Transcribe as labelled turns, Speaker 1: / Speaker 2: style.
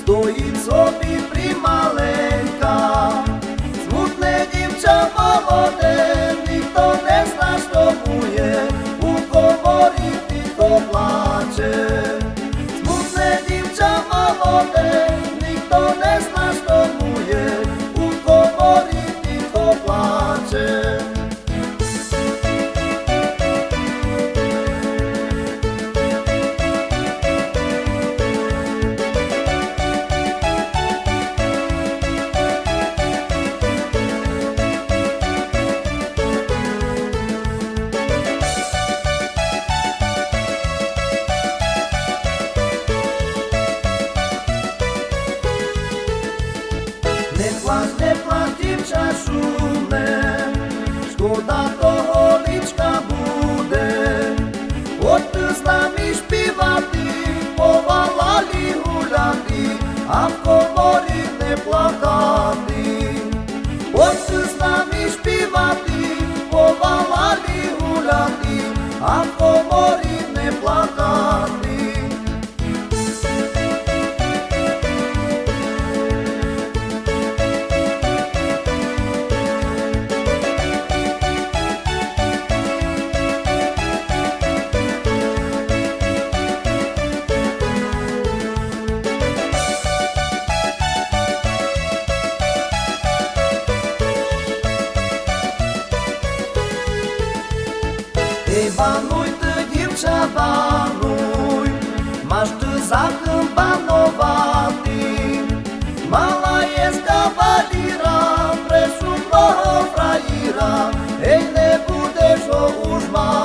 Speaker 1: стоїть собі прималенька, смутне дівча молоде, ніхто не зна, що бує, у коморі тихо плаче. Смутне дівча молоде, ніхто не зна, що бує, у коморі тихо плаче. Не плач, не плач, дівча шумне, шкода того личка буде, от ти з нами співати, повалалі гуляти, а в коморі не плакати, от ти з нами співати, повалалі гуляти, а в коморі не плакати. Ei multă djevčava ruj Maš tu zakon panovati Mala je skavadira Presumno frajira Ej ne budeš o užma